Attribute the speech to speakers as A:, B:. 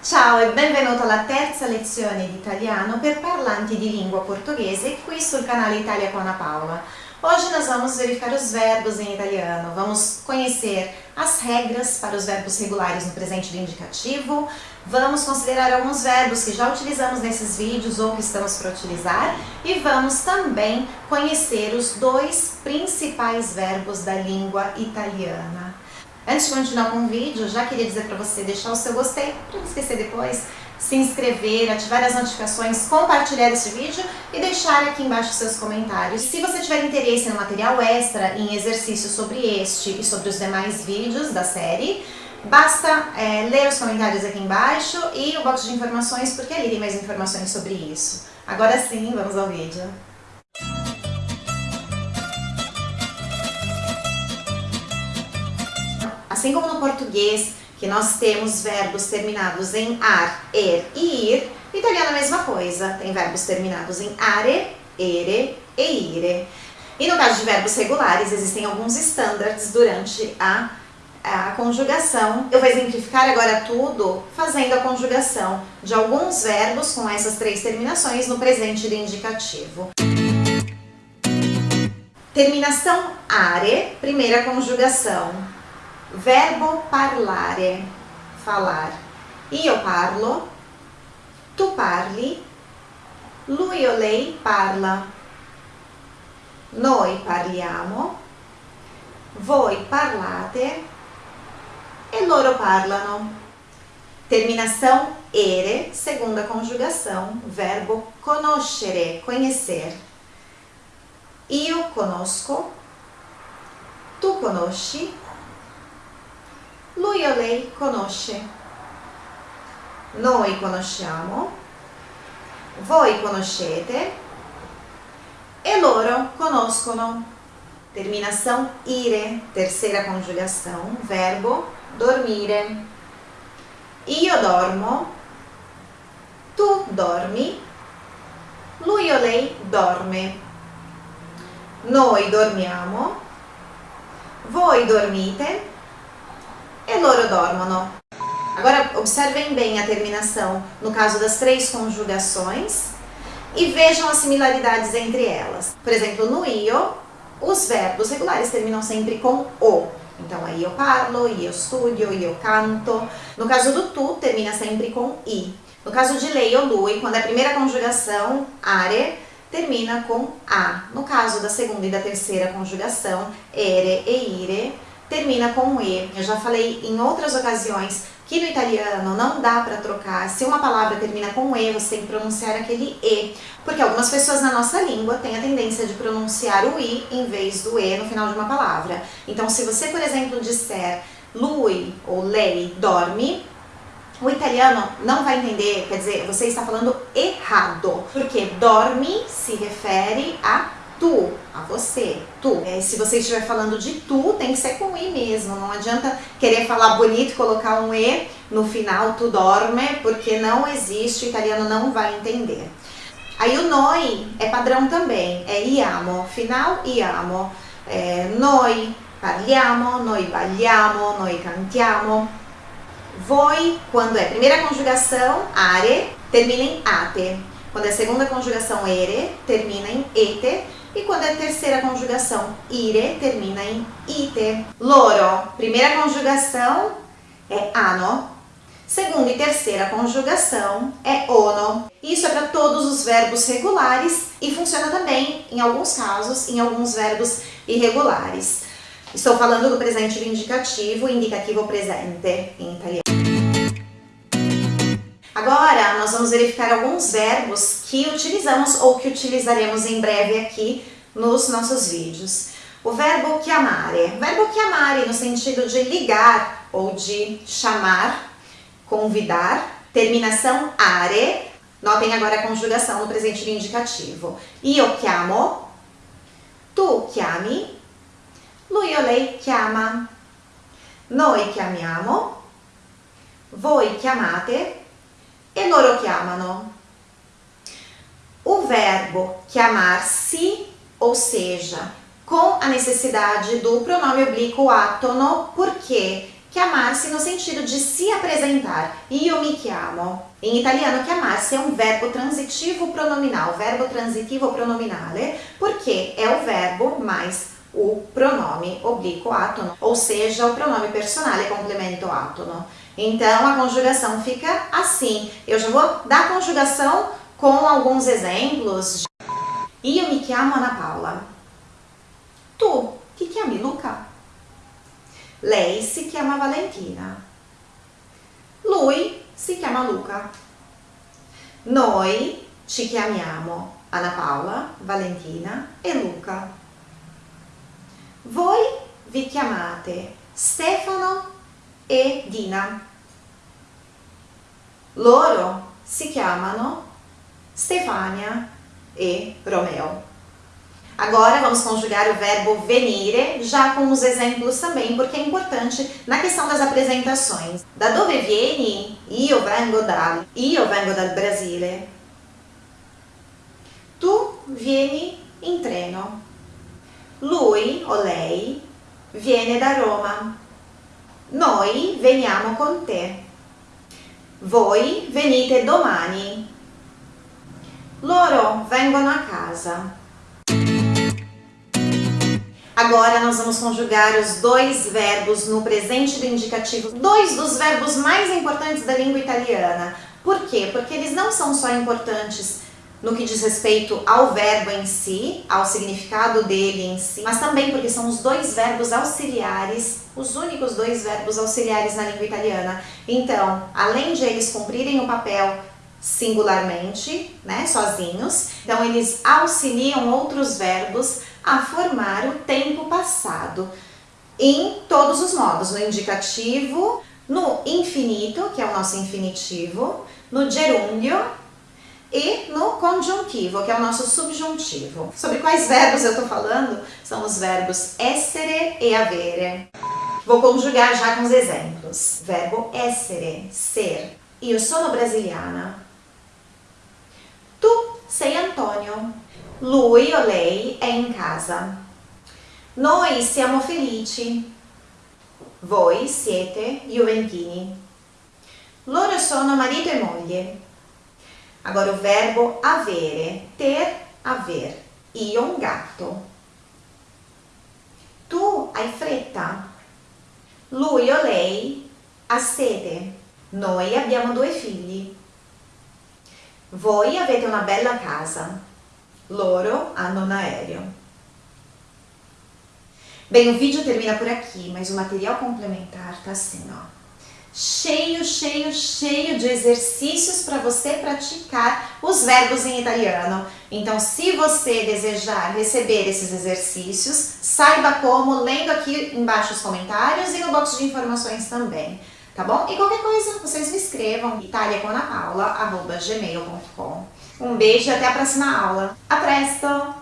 A: Ciao e benvenuto alla terza lezione di italiano per parlanti di língua portoghese qui sul canale Italia com Ana Paula. Hoje nós vamos verificar os verbos em italiano, vamos conhecer as regras para os verbos regulares no presente do indicativo, vamos considerar alguns verbos que já utilizamos nesses vídeos ou que estamos para utilizar e vamos também conhecer os dois principais verbos da língua italiana. Antes de continuar com o vídeo, já queria dizer para você deixar o seu gostei, para não esquecer depois, se inscrever, ativar as notificações, compartilhar esse vídeo e deixar aqui embaixo seus comentários. Se você tiver interesse no material extra, em exercícios sobre este e sobre os demais vídeos da série, basta é, ler os comentários aqui embaixo e o box de informações, porque ali tem mais informações sobre isso. Agora sim, vamos ao vídeo. Assim como no português, que nós temos verbos terminados em ar, er e ir, no italiano a mesma coisa, tem verbos terminados em are, ere e ire. E no caso de verbos regulares, existem alguns standards durante a, a conjugação. Eu vou exemplificar agora tudo fazendo a conjugação de alguns verbos com essas três terminações no presente do indicativo. Terminação are, primeira conjugação verbo parlare, falar. Io parlo, tu parli, lui o lei parla. Noi parliamo, voi parlate e loro parlano. Terminação ere, segunda conjugação, verbo conoscere, conhecer. Io conosco, tu conosci, lui o lei conosce. Noi conosciamo, voi conoscete e loro conoscono. Terminação ire, terceira conjugação, verbo dormire. Io dormo, tu dormi, lui o lei dorme. Noi dormiamo, voi dormite e loro dormono. Agora, observem bem a terminação no caso das três conjugações e vejam as similaridades entre elas. Por exemplo, no io, os verbos regulares terminam sempre com o. Então, aí eu parlo, io studio, io canto. No caso do tu, termina sempre com i. No caso de lei ou lui, quando é a primeira conjugação, are, termina com a. No caso da segunda e da terceira conjugação, ere e ire, termina com um E. Eu já falei em outras ocasiões que no italiano não dá para trocar. Se uma palavra termina com E, você tem que pronunciar aquele E. Porque algumas pessoas na nossa língua têm a tendência de pronunciar o I em vez do E no final de uma palavra. Então, se você, por exemplo, disser lui ou lei dorme, o italiano não vai entender, quer dizer, você está falando errado. Porque dorme se refere a tu, a você, tu. É, se você estiver falando de tu, tem que ser com i mesmo, não adianta querer falar bonito e colocar um e no final, tu dorme, porque não existe, o italiano não vai entender. Aí o noi é padrão também, é iamo, final iamo, é, noi parliamo, noi balliamo, noi cantiamo. Voi, quando é primeira conjugação, are, termina em ate. Quando é segunda conjugação, ere, termina em ete e quando é terceira conjugação, ire, termina em ite. Loro, primeira conjugação é ano. Segunda e terceira conjugação é ono. Isso é para todos os verbos regulares e funciona também, em alguns casos, em alguns verbos irregulares. Estou falando do presente indicativo, indicativo presente em italiano. Agora, nós vamos verificar alguns verbos que utilizamos ou que utilizaremos em breve aqui nos nossos vídeos. O verbo chiamare. O verbo chiamare no sentido de ligar ou de chamar, convidar. Terminação are. Notem agora a conjugação no presente do indicativo. Io chiamo, tu chiami, lui o lei chiama, noi chiamiamo, voi chiamate, e loro chiamano. O verbo chiamar-se, ou seja, com a necessidade do pronome oblíquo átono, porque Chiamarsi no sentido de se apresentar. Io mi chiamo. Em italiano, chiamarsi é um verbo transitivo pronominal, verbo transitivo pronominale, porque é o verbo mais o pronome oblíquo átono, ou seja, o pronome personale complemento átono. Então, a conjugação fica assim. Eu já vou dar conjugação com alguns exemplos. Io mi chiamo Ana Paula. Tu ti chiami Luca? Lei si chiama Valentina. Lui si chiama Luca. Noi ci chiamiamo Ana Paola, Valentina e Luca. Voi vi chiamate Stefano e Dina. Loro si chiamano Stefania e Romeo. Agora vamos conjugar o verbo venire, já com os exemplos também, porque é importante na questão das apresentações. Da dove vieni? Io vengo da. Io vengo dal Brasile. Tu vieni in treno. Lui o lei viene da Roma. Noi veniamo con te. Voi venite domani. Loro vengono a casa. Agora nós vamos conjugar os dois verbos no presente do indicativo, dois dos verbos mais importantes da língua italiana. Por quê? Porque eles não são só importantes no que diz respeito ao verbo em si, ao significado dele em si, mas também porque são os dois verbos auxiliares, os únicos dois verbos auxiliares na língua italiana. Então, além de eles cumprirem o papel singularmente, né, sozinhos, então eles auxiliam outros verbos a formar o tempo passado em todos os modos, no indicativo, no infinito, que é o nosso infinitivo, no gerúndio e no conjuntivo, que é o nosso subjuntivo. Sobre quais verbos eu estou falando? São os verbos essere e avere. Vou conjugar já com os exemplos. Verbo essere, ser. Io sono brasiliana. Tu sei Antonio. Lui o lei è in casa. Noi siamo felici. Voi siete juventini. Loro sono marito e moglie. Agora o verbo avere, ter, aver. Io un gatto. Tu hai fretta. Lui o lei ha sede. Noi abbiamo due figli. Voi avete una bella casa. Loro hanno un aereo. Bem, o vídeo termina por aqui, mas o material complementar tá assim, ó. Cheio, cheio, cheio de exercícios para você praticar os verbos em italiano. Então, se você desejar receber esses exercícios, saiba como lendo aqui embaixo os comentários e no box de informações também tá bom? E qualquer coisa, vocês me escrevam italiaconapaula.gmail.com Um beijo e até a próxima aula. A presto!